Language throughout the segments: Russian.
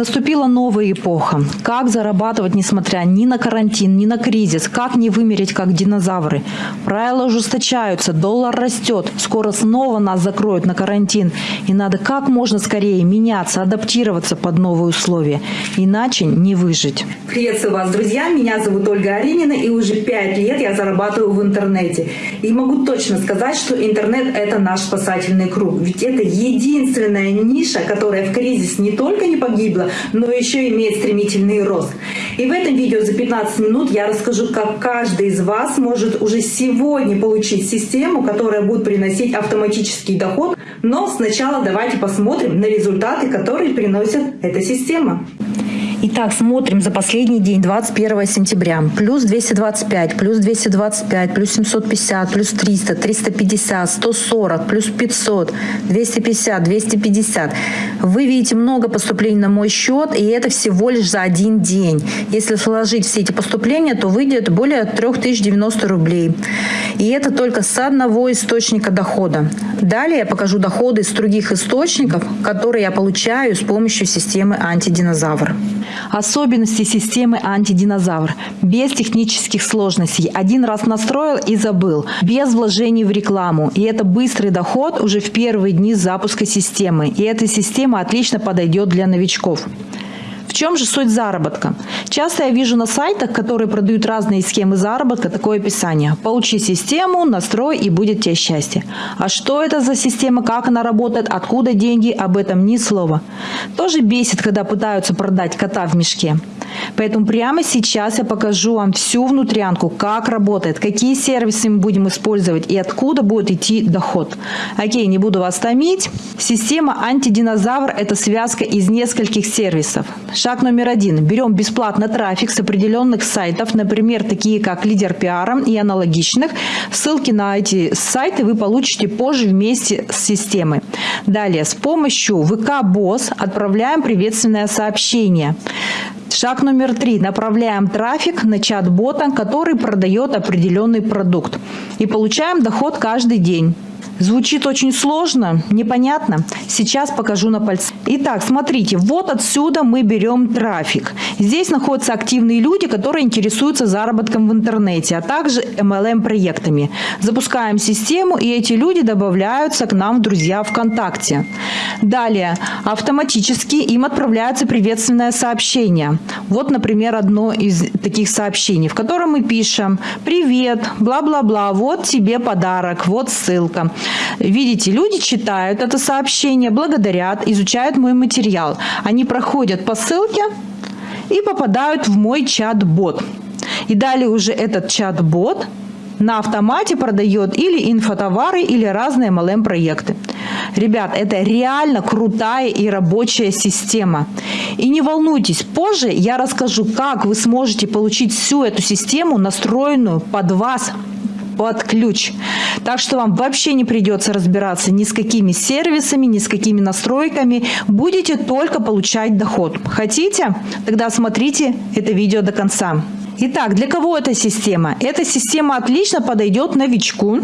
Наступила новая эпоха. Как зарабатывать, несмотря ни на карантин, ни на кризис? Как не вымереть, как динозавры? Правила ужесточаются, доллар растет. Скоро снова нас закроют на карантин. И надо как можно скорее меняться, адаптироваться под новые условия. Иначе не выжить. Приветствую вас, друзья. Меня зовут Ольга Аринина, и уже пять лет я зарабатываю в интернете. И могу точно сказать, что интернет – это наш спасательный круг. Ведь это единственная ниша, которая в кризис не только не погибла, но еще имеет стремительный рост. И в этом видео за 15 минут я расскажу, как каждый из вас может уже сегодня получить систему, которая будет приносить автоматический доход. Но сначала давайте посмотрим на результаты, которые приносит эта система. Итак, смотрим за последний день, 21 сентября. Плюс 225, плюс 225, плюс 750, плюс 300, 350, 140, плюс 500, 250, 250. Вы видите много поступлений на мой счет, и это всего лишь за один день. Если сложить все эти поступления, то выйдет более 3090 рублей. И это только с одного источника дохода. Далее я покажу доходы из других источников, которые я получаю с помощью системы антидинозавр. Особенности системы антидинозавр. Без технических сложностей. Один раз настроил и забыл. Без вложений в рекламу. И это быстрый доход уже в первые дни запуска системы. И эта система отлично подойдет для новичков. В чем же суть заработка? Часто я вижу на сайтах, которые продают разные схемы заработка, такое описание. Получи систему, настрой и будет тебе счастье. А что это за система, как она работает, откуда деньги, об этом ни слова. Тоже бесит, когда пытаются продать кота в мешке. Поэтому прямо сейчас я покажу вам всю внутрянку, как работает, какие сервисы мы будем использовать и откуда будет идти доход. Окей, не буду вас томить. Система антидинозавр – это связка из нескольких сервисов. Шаг номер один. Берем бесплатно трафик с определенных сайтов, например, такие как Лидер Пиара и аналогичных. Ссылки на эти сайты вы получите позже вместе с системой. Далее, с помощью ВК Босс отправляем приветственное сообщение. Шаг номер три. Направляем трафик на чат-бота, который продает определенный продукт. И получаем доход каждый день. Звучит очень сложно, непонятно. Сейчас покажу на пальце. Итак, смотрите, вот отсюда мы берем трафик. Здесь находятся активные люди, которые интересуются заработком в интернете, а также MLM-проектами. Запускаем систему, и эти люди добавляются к нам в друзья ВКонтакте. Далее, автоматически им отправляется приветственное сообщение. Вот, например, одно из таких сообщений, в котором мы пишем «Привет, бла-бла-бла, вот тебе подарок, вот ссылка». Видите, люди читают это сообщение, благодарят, изучают мой материал. Они проходят по ссылке и попадают в мой чат-бот. И далее уже этот чат-бот на автомате продает или инфотовары, или разные MLM-проекты. Ребят, это реально крутая и рабочая система. И не волнуйтесь, позже я расскажу, как вы сможете получить всю эту систему, настроенную под вас, под ключ. Так что вам вообще не придется разбираться ни с какими сервисами, ни с какими настройками. Будете только получать доход. Хотите? Тогда смотрите это видео до конца. Итак, для кого эта система? Эта система отлично подойдет новичку,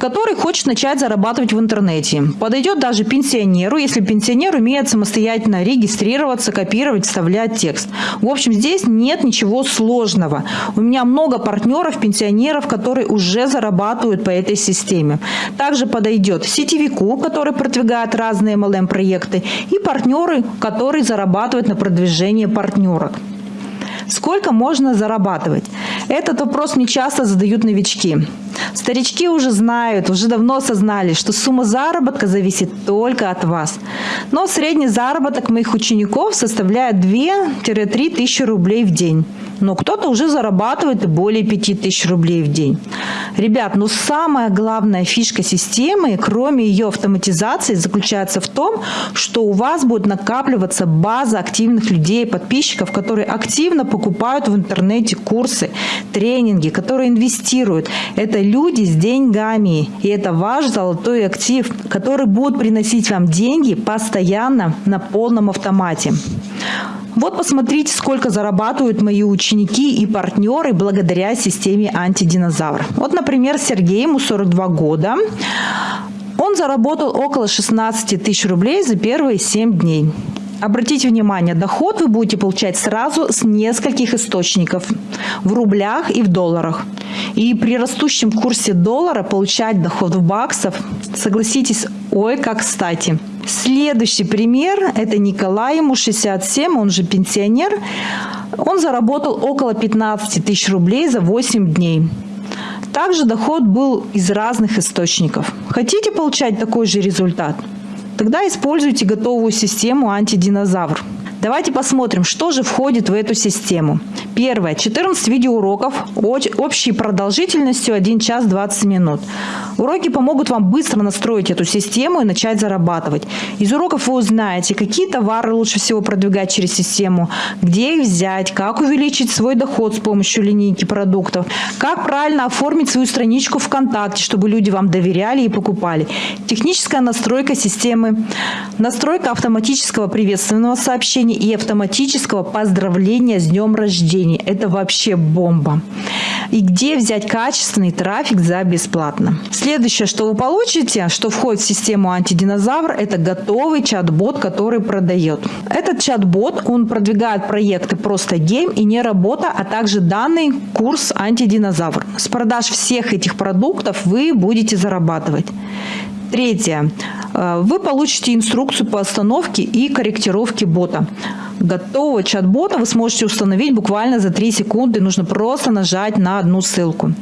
который хочет начать зарабатывать в интернете. Подойдет даже пенсионеру, если пенсионер умеет самостоятельно регистрироваться, копировать, вставлять текст. В общем, здесь нет ничего сложного. У меня много партнеров, пенсионеров, которые уже зарабатывают по этой системе. Также подойдет сетевику, который продвигает разные MLM-проекты, и партнеры, которые зарабатывают на продвижении партнерок. Сколько можно зарабатывать? Этот вопрос мне часто задают новички. Старички уже знают, уже давно осознали, что сумма заработка зависит только от вас. Но средний заработок моих учеников составляет 2-3 тысячи рублей в день но кто-то уже зарабатывает более 5000 рублей в день. Ребят, ну самая главная фишка системы, кроме ее автоматизации, заключается в том, что у вас будет накапливаться база активных людей, подписчиков, которые активно покупают в интернете курсы, тренинги, которые инвестируют. Это люди с деньгами, и это ваш золотой актив, который будет приносить вам деньги постоянно на полном автомате. Вот посмотрите, сколько зарабатывают мои ученики и партнеры благодаря системе антидинозавр. Вот, например, Сергей, ему 42 года. Он заработал около 16 тысяч рублей за первые 7 дней. Обратите внимание, доход вы будете получать сразу с нескольких источников в рублях и в долларах. И при растущем курсе доллара получать доход в баксов, согласитесь, ой, как кстати. Следующий пример – это Николай, ему 67, он же пенсионер. Он заработал около 15 тысяч рублей за 8 дней. Также доход был из разных источников. Хотите получать такой же результат? Тогда используйте готовую систему антидинозавр. Давайте посмотрим, что же входит в эту систему. Первое. 14 видеоуроков общей продолжительностью 1 час 20 минут. Уроки помогут вам быстро настроить эту систему и начать зарабатывать. Из уроков вы узнаете, какие товары лучше всего продвигать через систему, где их взять, как увеличить свой доход с помощью линейки продуктов, как правильно оформить свою страничку ВКонтакте, чтобы люди вам доверяли и покупали. Техническая настройка системы, настройка автоматического приветственного сообщения, сообщений и автоматического поздравления с днем рождения. Это вообще бомба. И где взять качественный трафик за бесплатно. Следующее, что вы получите, что входит в систему антидинозавр, это готовый чат-бот, который продает. Этот чат-бот, он продвигает проекты просто гейм и не работа, а также данный курс антидинозавр. С продаж всех этих продуктов вы будете зарабатывать. Третье. Э, вы получите инструкцию по остановке и корректировке бота. Готового чат-бота вы сможете установить буквально за 3 секунды. Нужно просто нажать на одну ссылку.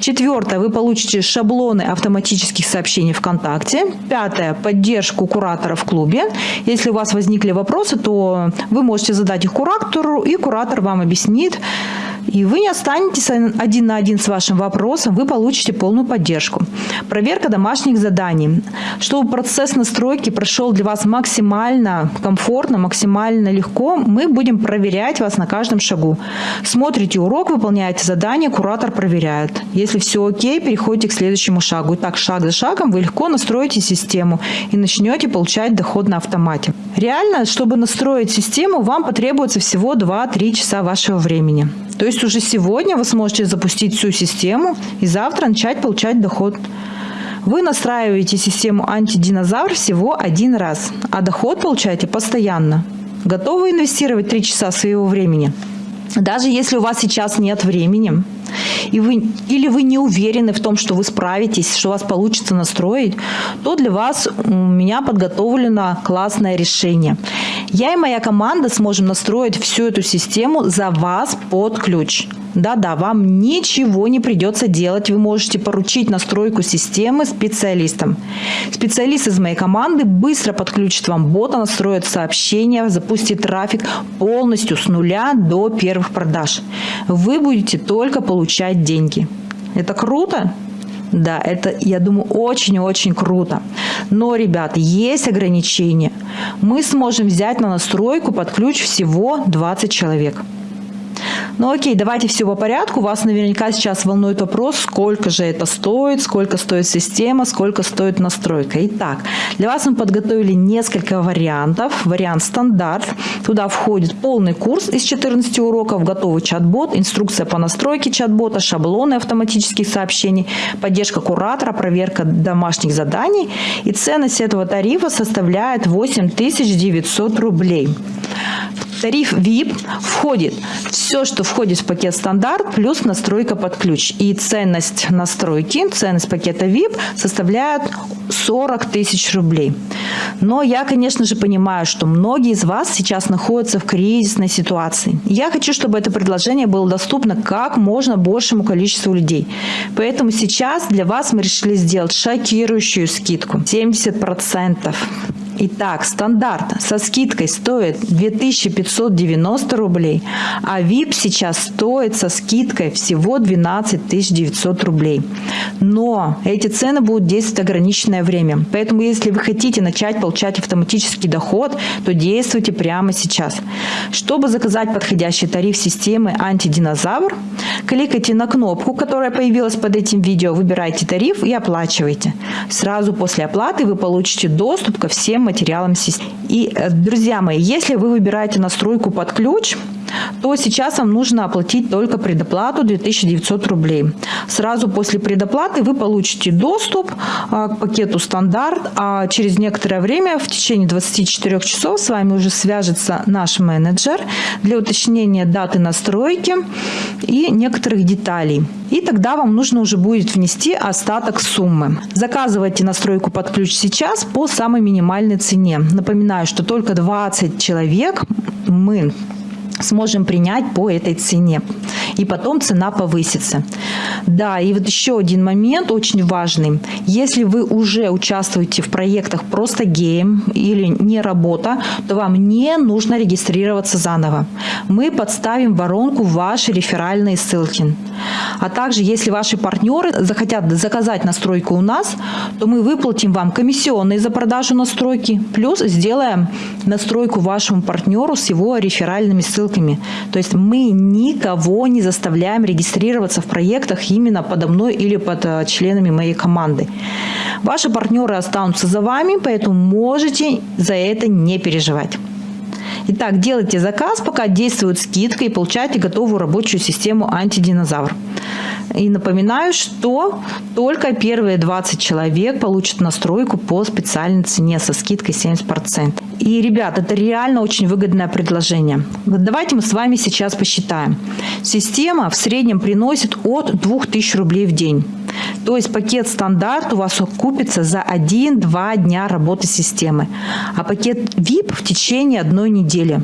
Четвертое. Вы получите шаблоны автоматических сообщений ВКонтакте. Пятое. Поддержку куратора в клубе. Если у вас возникли вопросы, то вы можете задать их куратору, и куратор вам объяснит, и вы не останетесь один на один с вашим вопросом, вы получите полную поддержку. Проверка домашних заданий. Чтобы процесс настройки прошел для вас максимально комфортно, максимально легко, мы будем проверять вас на каждом шагу. Смотрите урок, выполняете задание, куратор проверяет. Если все окей, переходите к следующему шагу. И так шаг за шагом вы легко настроите систему и начнете получать доход на автомате. Реально, чтобы настроить систему, вам потребуется всего 2-3 часа вашего времени. То есть уже сегодня вы сможете запустить всю систему и завтра начать получать доход. Вы настраиваете систему антидинозавр всего один раз, а доход получаете постоянно. Готовы инвестировать 3 часа своего времени? Даже если у вас сейчас нет времени, и вы, или вы не уверены в том, что вы справитесь, что у вас получится настроить, то для вас у меня подготовлено классное решение. Я и моя команда сможем настроить всю эту систему за вас под ключ. Да-да, вам ничего не придется делать. Вы можете поручить настройку системы специалистам. Специалист из моей команды быстро подключит вам бота, настроит сообщения, запустит трафик полностью с нуля до первых продаж. Вы будете только получать деньги. Это круто? Да, это, я думаю, очень-очень круто. Но, ребят, есть ограничения. Мы сможем взять на настройку под ключ всего 20 человек. Ну окей, давайте все по порядку. Вас наверняка сейчас волнует вопрос, сколько же это стоит, сколько стоит система, сколько стоит настройка. Итак, для вас мы подготовили несколько вариантов. Вариант стандарт. Туда входит полный курс из 14 уроков, готовый чат-бот, инструкция по настройке чат-бота, шаблоны автоматических сообщений, поддержка куратора, проверка домашних заданий. И ценность этого тарифа составляет 8900 рублей тариф VIP входит все, что входит в пакет стандарт, плюс настройка под ключ. И ценность настройки, ценность пакета VIP составляет 40 тысяч рублей. Но я, конечно же, понимаю, что многие из вас сейчас находятся в кризисной ситуации. Я хочу, чтобы это предложение было доступно как можно большему количеству людей. Поэтому сейчас для вас мы решили сделать шокирующую скидку. 70%. Итак, стандарт со скидкой стоит 2590 рублей, а VIP сейчас стоит со скидкой всего 12 900 рублей. Но эти цены будут действовать ограниченное время. Поэтому, если вы хотите начать получать автоматический доход, то действуйте прямо сейчас. Чтобы заказать подходящий тариф системы антидинозавр, кликайте на кнопку, которая появилась под этим видео, выбирайте тариф и оплачивайте. Сразу после оплаты вы получите доступ ко всем материалам системы. И, э, друзья мои, если вы выбираете настройку под ключ, то сейчас вам нужно оплатить только предоплату 2900 рублей. Сразу после предоплаты вы получите доступ а, к пакету стандарт, а через некоторое время, в течение 24 часов, с вами уже свяжется наш менеджер для уточнения даты настройки и некоторых деталей. И тогда вам нужно уже будет внести остаток суммы. Заказывайте настройку под ключ сейчас по самой минимальной цене. Напоминаю, что только 20 человек мы сможем принять по этой цене. И потом цена повысится. Да, и вот еще один момент очень важный. Если вы уже участвуете в проектах просто гейм или не работа, то вам не нужно регистрироваться заново. Мы подставим в ваши реферальные ссылки. А также, если ваши партнеры захотят заказать настройку у нас, то мы выплатим вам комиссионные за продажу настройки, плюс сделаем настройку вашему партнеру с его реферальными ссылками. То есть мы никого не заставляем регистрироваться в проектах именно подо мной или под э, членами моей команды. Ваши партнеры останутся за вами, поэтому можете за это не переживать. Итак, делайте заказ, пока действует скидка и получайте готовую рабочую систему антидинозавр. И напоминаю, что только первые 20 человек получат настройку по специальной цене со скидкой 70%. И, ребят, это реально очень выгодное предложение. Давайте мы с вами сейчас посчитаем. Система в среднем приносит от 2000 рублей в день. То есть пакет стандарт у вас купится за 1-2 дня работы системы, а пакет VIP в течение одной недели недели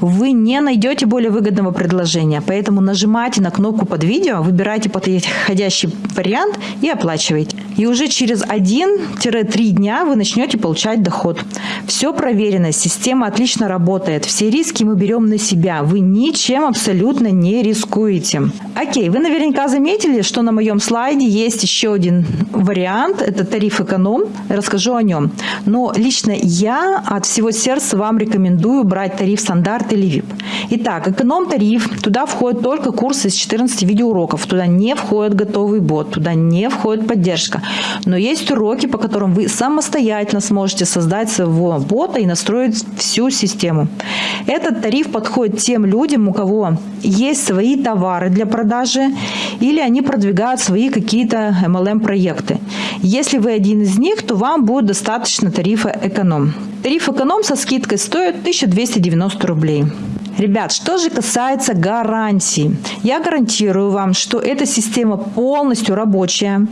вы не найдете более выгодного предложения. Поэтому нажимайте на кнопку под видео, выбирайте подходящий вариант и оплачивайте. И уже через 1-3 дня вы начнете получать доход. Все проверено, система отлично работает, все риски мы берем на себя, вы ничем абсолютно не рискуете. Окей, вы наверняка заметили, что на моем слайде есть еще один вариант, это тариф эконом, расскажу о нем. Но лично я от всего сердца вам рекомендую брать тариф стандарт или VIP. Итак, эконом-тариф, туда входят только курсы из 14 видеоуроков, туда не входит готовый бот, туда не входит поддержка. Но есть уроки, по которым вы самостоятельно сможете создать своего бота и настроить всю систему. Этот тариф подходит тем людям, у кого есть свои товары для продажи или они продвигают свои какие-то MLM-проекты. Если вы один из них, то вам будет достаточно тарифа эконом. Тариф эконом со скидкой стоит 1290 рублей. Ребят, что же касается гарантий. Я гарантирую вам, что эта система полностью рабочая.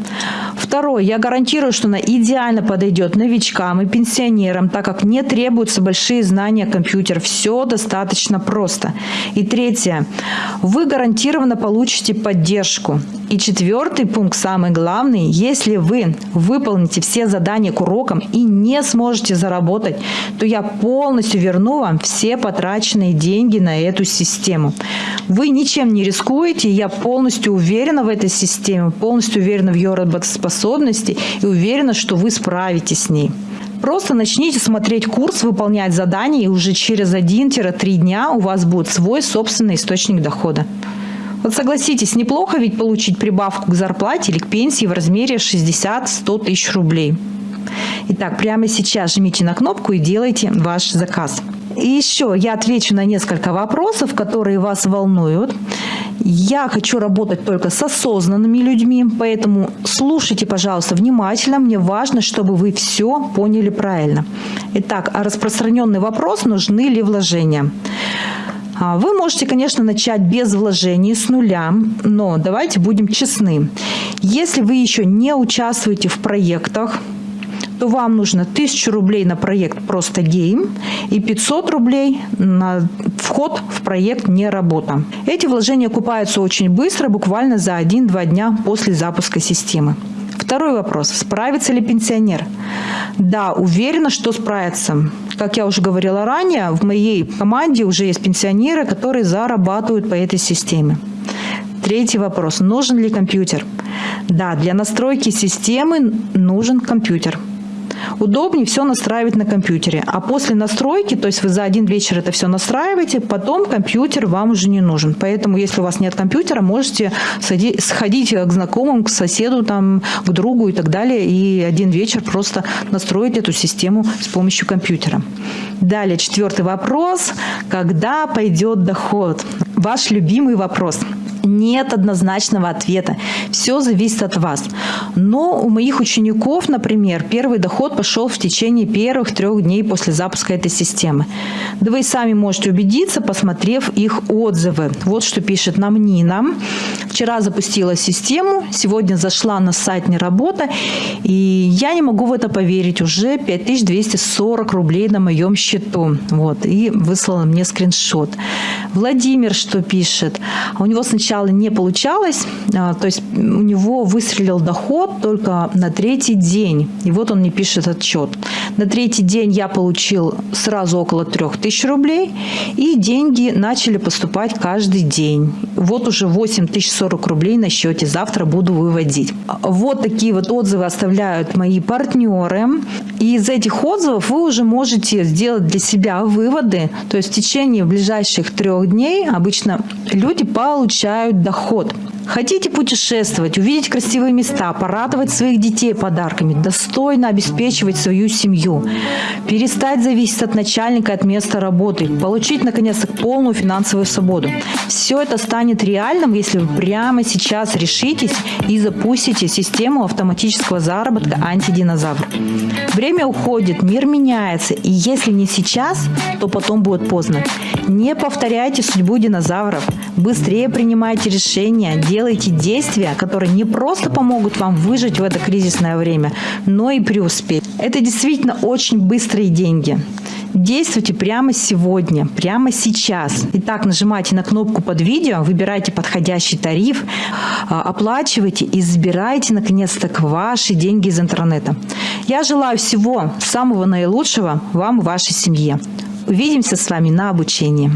Второе, я гарантирую, что она идеально подойдет новичкам и пенсионерам, так как не требуются большие знания компьютера. Все достаточно просто. И третье, вы гарантированно получите поддержку. И четвертый пункт, самый главный, если вы выполните все задания к урокам и не сможете заработать, то я полностью верну вам все потраченные деньги на эту систему. Вы ничем не рискуете, я полностью уверена в этой системе, полностью уверена в ее работоспособности и уверена, что вы справитесь с ней. Просто начните смотреть курс, выполнять задания, и уже через 1-3 дня у вас будет свой собственный источник дохода. Вот согласитесь, неплохо ведь получить прибавку к зарплате или к пенсии в размере 60-100 тысяч рублей. Итак, прямо сейчас жмите на кнопку и делайте ваш заказ. И еще я отвечу на несколько вопросов, которые вас волнуют. Я хочу работать только с осознанными людьми, поэтому слушайте, пожалуйста, внимательно. Мне важно, чтобы вы все поняли правильно. Итак, а распространенный вопрос, нужны ли вложения? А, вы можете, конечно, начать без вложений, с нуля, но давайте будем честны. Если вы еще не участвуете в проектах, то вам нужно 1000 рублей на проект «Просто гейм» и 500 рублей на вход в проект «Не работа». Эти вложения окупаются очень быстро, буквально за 1-2 дня после запуска системы. Второй вопрос. Справится ли пенсионер? Да, уверена, что справится. Как я уже говорила ранее, в моей команде уже есть пенсионеры, которые зарабатывают по этой системе. Третий вопрос. Нужен ли компьютер? Да, для настройки системы нужен компьютер. Удобнее все настраивать на компьютере. А после настройки, то есть вы за один вечер это все настраиваете, потом компьютер вам уже не нужен. Поэтому, если у вас нет компьютера, можете сходить к знакомым, к соседу, там, к другу и так далее, и один вечер просто настроить эту систему с помощью компьютера. Далее, четвертый вопрос. Когда пойдет доход? Ваш любимый вопрос. Нет однозначного ответа. Все зависит от вас. Но у моих учеников, например, первый доход пошел в течение первых трех дней после запуска этой системы. Да вы сами можете убедиться, посмотрев их отзывы. Вот что пишет нам Нина. Вчера запустила систему, сегодня зашла на сайт «Не работа», и я не могу в это поверить. Уже 5240 рублей на моем счету. Вот, и выслала мне скриншот. Владимир что пишет? У него сначала не получалось, а, то есть у него выстрелил доход только на третий день. И вот он мне пишет отчет. На третий день я получил сразу около 3000 рублей, и деньги начали поступать каждый день. Вот уже 8040 рублей на счете, завтра буду выводить. Вот такие вот отзывы оставляют мои партнеры. И из этих отзывов вы уже можете сделать для себя выводы. То есть в течение ближайших трех дней обычно люди получают доход. Хотите путешествовать, увидеть красивые места, порадовать своих детей подарками, достойно обеспечивать свою семью, перестать зависеть от начальника, от места работы, получить, наконец-то, полную финансовую свободу. Все это станет реальным, если вы прямо сейчас решитесь и запустите систему автоматического заработка антидинозавр. Время уходит, мир меняется, и если не сейчас, то потом будет поздно. Не повторяйте судьбу динозавров, быстрее принимайте решения, делайте действия, которые не просто помогут вам выжить в это кризисное время, но и преуспеть. Это действительно очень быстрые деньги. Действуйте прямо сегодня, прямо сейчас. Итак, нажимайте на кнопку под видео, выбирайте подходящий тариф, а, оплачивайте и забирайте наконец-то ваши деньги из интернета. Я желаю всего самого наилучшего вам и вашей семье. Увидимся с вами на обучении.